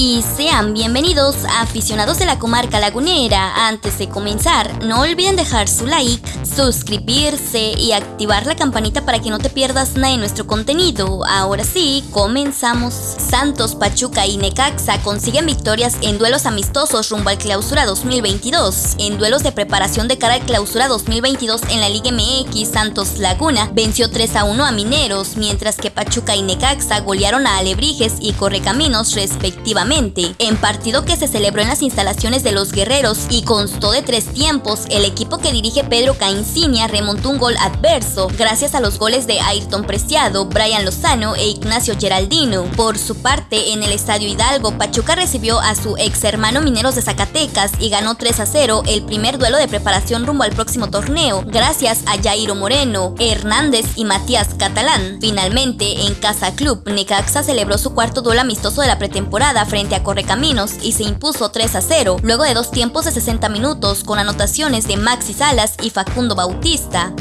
y sean bienvenidos a aficionados de la comarca lagunera. Antes de comenzar, no olviden dejar su like, suscribirse y activar la campanita para que no te pierdas nada de nuestro contenido. Ahora sí, comenzamos. Santos, Pachuca y Necaxa consiguen victorias en duelos amistosos rumbo al Clausura 2022. En duelos de preparación de cara al Clausura 2022 en la Liga MX, Santos Laguna venció 3 a 1 a Mineros, mientras que Pachuca y Necaxa golearon a Alebrijes y Correcaminos respectivamente en partido que se celebró en las instalaciones de los Guerreros y constó de tres tiempos, el equipo que dirige Pedro Caincinia remontó un gol adverso gracias a los goles de Ayrton Preciado, Brian Lozano e Ignacio Geraldino. Por su parte, en el Estadio Hidalgo, Pachuca recibió a su ex hermano Mineros de Zacatecas y ganó 3 a 0 el primer duelo de preparación rumbo al próximo torneo, gracias a Jairo Moreno, Hernández y Matías Catalán. Finalmente, en Casa Club, Necaxa celebró su cuarto duelo amistoso de la pretemporada frente frente a Correcaminos y se impuso 3 a 0, luego de dos tiempos de 60 minutos con anotaciones de Maxi Salas y Facundo Bautista.